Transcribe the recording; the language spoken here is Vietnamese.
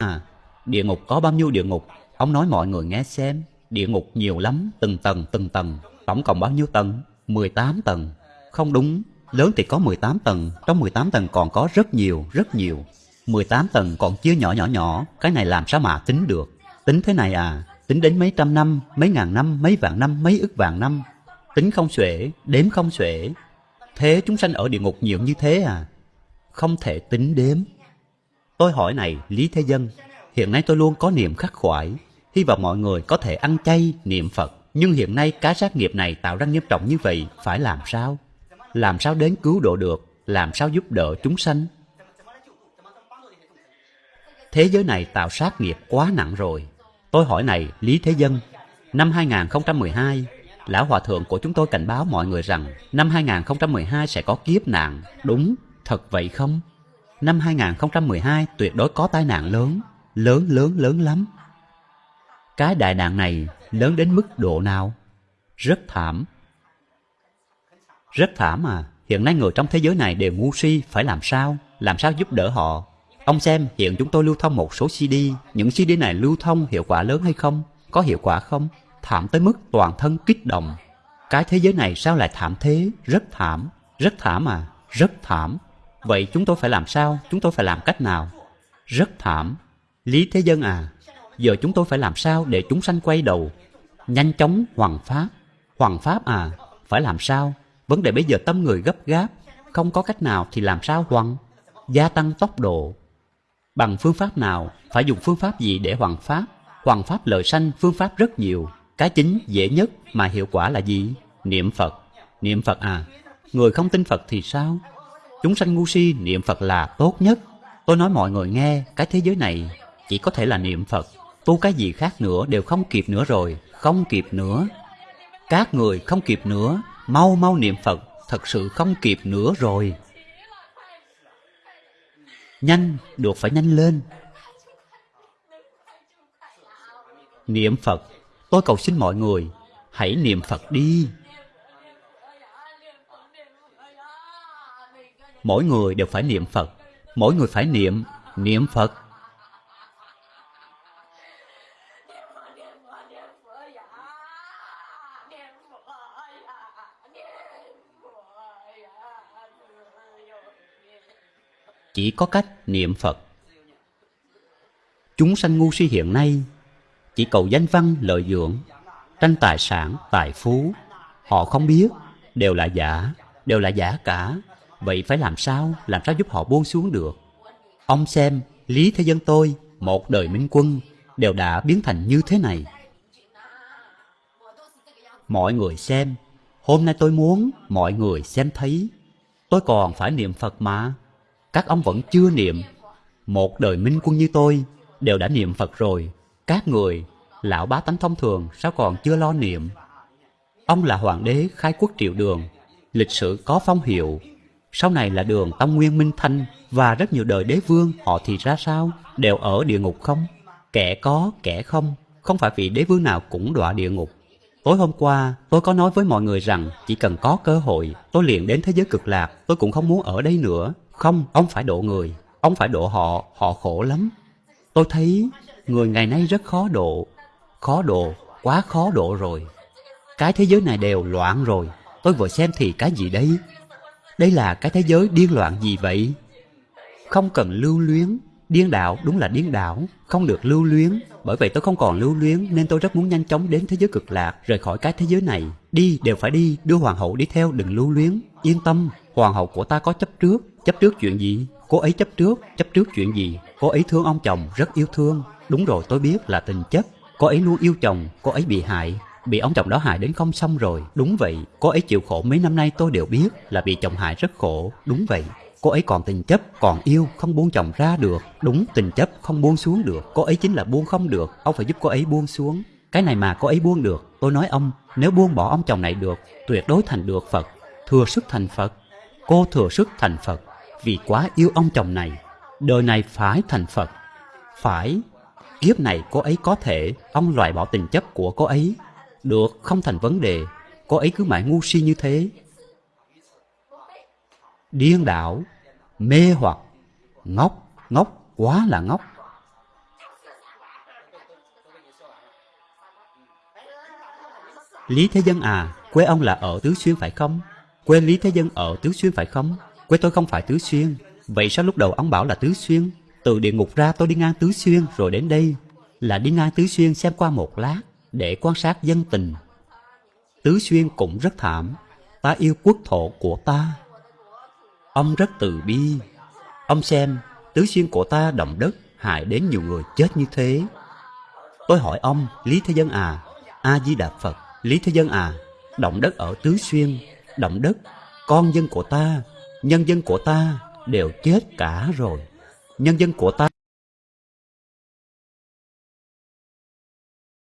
À, địa ngục có bao nhiêu địa ngục? Ông nói mọi người nghe xem. Địa ngục nhiều lắm, từng tầng từng tầng. Tổng cộng bao nhiêu tầng? 18 tầng. Không đúng, lớn thì có 18 tầng, trong 18 tầng còn có rất nhiều, rất nhiều. 18 tầng còn chia nhỏ nhỏ nhỏ, cái này làm sao mà tính được? Tính thế này à, tính đến mấy trăm năm, mấy ngàn năm, mấy vạn năm, mấy ức vạn năm. Tính không xuể, đếm không xuể. Thế chúng sanh ở địa ngục nhiều như thế à? Không thể tính đếm. Tôi hỏi này, Lý Thế Dân, hiện nay tôi luôn có niềm khắc khoải, hy vọng mọi người có thể ăn chay, niệm Phật. Nhưng hiện nay cá sát nghiệp này tạo ra nghiêm trọng như vậy, phải làm sao? Làm sao đến cứu độ được? Làm sao giúp đỡ chúng sanh? Thế giới này tạo sát nghiệp quá nặng rồi. Tôi hỏi này, Lý Thế Dân, năm 2012, Lão Hòa Thượng của chúng tôi cảnh báo mọi người rằng năm 2012 sẽ có kiếp nạn. Đúng, thật vậy không? Năm 2012 tuyệt đối có tai nạn lớn, lớn lớn lớn lắm. Cái đại nạn này lớn đến mức độ nào? Rất thảm. Rất thảm à, hiện nay người trong thế giới này đều ngu si, phải làm sao? Làm sao giúp đỡ họ? Ông xem, hiện chúng tôi lưu thông một số CD, những CD này lưu thông hiệu quả lớn hay không? Có hiệu quả không? Thảm tới mức toàn thân kích động. Cái thế giới này sao lại thảm thế? Rất thảm. Rất thảm à? Rất thảm. Vậy chúng tôi phải làm sao? Chúng tôi phải làm cách nào? Rất thảm. Lý Thế Dân à, giờ chúng tôi phải làm sao để chúng sanh quay đầu? Nhanh chóng hoàng pháp. Hoàng pháp à, phải làm sao? Vấn đề bây giờ tâm người gấp gáp, không có cách nào thì làm sao hoàng? Gia tăng tốc độ. Bằng phương pháp nào? Phải dùng phương pháp gì để hoàng pháp? Hoàng pháp lợi sanh phương pháp rất nhiều. Cái chính dễ nhất mà hiệu quả là gì? Niệm Phật. Niệm Phật à, người không tin Phật thì sao? Chúng sanh ngu si niệm Phật là tốt nhất. Tôi nói mọi người nghe, cái thế giới này chỉ có thể là niệm Phật. Tu cái gì khác nữa đều không kịp nữa rồi, không kịp nữa. Các người không kịp nữa, mau mau niệm Phật, thật sự không kịp nữa rồi. Nhanh, được phải nhanh lên. Niệm Phật, tôi cầu xin mọi người, hãy niệm Phật đi. Mỗi người đều phải niệm Phật, mỗi người phải niệm, niệm Phật. Chỉ có cách niệm Phật. Chúng sanh ngu si hiện nay chỉ cầu danh văn lợi dưỡng, tranh tài sản, tài phú. Họ không biết, đều là giả, đều là giả cả. Vậy phải làm sao, làm sao giúp họ buông xuống được? Ông xem, Lý Thế Dân tôi, một đời minh quân, đều đã biến thành như thế này. Mọi người xem, hôm nay tôi muốn mọi người xem thấy. Tôi còn phải niệm Phật mà. Các ông vẫn chưa niệm. Một đời minh quân như tôi đều đã niệm Phật rồi. Các người, lão bá tánh thông thường sao còn chưa lo niệm? Ông là hoàng đế khai quốc triệu đường, lịch sử có phong hiệu. Sau này là đường Tông Nguyên Minh Thanh và rất nhiều đời đế vương họ thì ra sao? Đều ở địa ngục không? Kẻ có, kẻ không. Không phải vị đế vương nào cũng đọa địa ngục. Tối hôm qua, tôi có nói với mọi người rằng chỉ cần có cơ hội, tôi liền đến thế giới cực lạc, tôi cũng không muốn ở đây nữa. Không, ông phải độ người, ông phải độ họ, họ khổ lắm. Tôi thấy người ngày nay rất khó độ, khó độ, quá khó độ rồi. Cái thế giới này đều loạn rồi, tôi vừa xem thì cái gì đây? Đây là cái thế giới điên loạn gì vậy? Không cần lưu luyến, điên đạo đúng là điên đảo, không được lưu luyến. Bởi vậy tôi không còn lưu luyến nên tôi rất muốn nhanh chóng đến thế giới cực lạc, rời khỏi cái thế giới này. Đi đều phải đi, đưa hoàng hậu đi theo đừng lưu luyến. Yên tâm, hoàng hậu của ta có chấp trước. Chấp trước chuyện gì? Cô ấy chấp trước, chấp trước chuyện gì? Cô ấy thương ông chồng, rất yêu thương. Đúng rồi tôi biết là tình chấp. Cô ấy luôn yêu chồng, cô ấy bị hại, bị ông chồng đó hại đến không xong rồi. Đúng vậy, cô ấy chịu khổ mấy năm nay tôi đều biết là bị chồng hại rất khổ. Đúng vậy, cô ấy còn tình chấp, còn yêu, không buông chồng ra được. Đúng, tình chấp không buông xuống được. Cô ấy chính là buông không được, ông phải giúp cô ấy buông xuống. Cái này mà cô ấy buông được, tôi nói ông, nếu buông bỏ ông chồng này được, tuyệt đối thành được Phật, thừa sức thành Phật. Cô thừa sức thành Phật, vì quá yêu ông chồng này. Đời này phải thành Phật, phải. Kiếp này cô ấy có thể, ông loại bỏ tình chấp của cô ấy. Được, không thành vấn đề Cô ấy cứ mãi ngu si như thế Điên đảo Mê hoặc Ngốc, ngốc, quá là ngốc Lý Thế Dân à, quê ông là ở Tứ Xuyên phải không? Quê Lý Thế Dân ở Tứ Xuyên phải không? Quê tôi không phải Tứ Xuyên Vậy sao lúc đầu ông bảo là Tứ Xuyên? Từ địa ngục ra tôi đi ngang Tứ Xuyên rồi đến đây Là đi ngang Tứ Xuyên xem qua một lát để quan sát dân tình. Tứ Xuyên cũng rất thảm. Ta yêu quốc thổ của ta. Ông rất từ bi. Ông xem, Tứ Xuyên của ta động đất hại đến nhiều người chết như thế. Tôi hỏi ông, Lý Thế Dân à, A-di-đà Phật, Lý Thế Dân à, động đất ở Tứ Xuyên, động đất, con dân của ta, nhân dân của ta đều chết cả rồi. Nhân dân của ta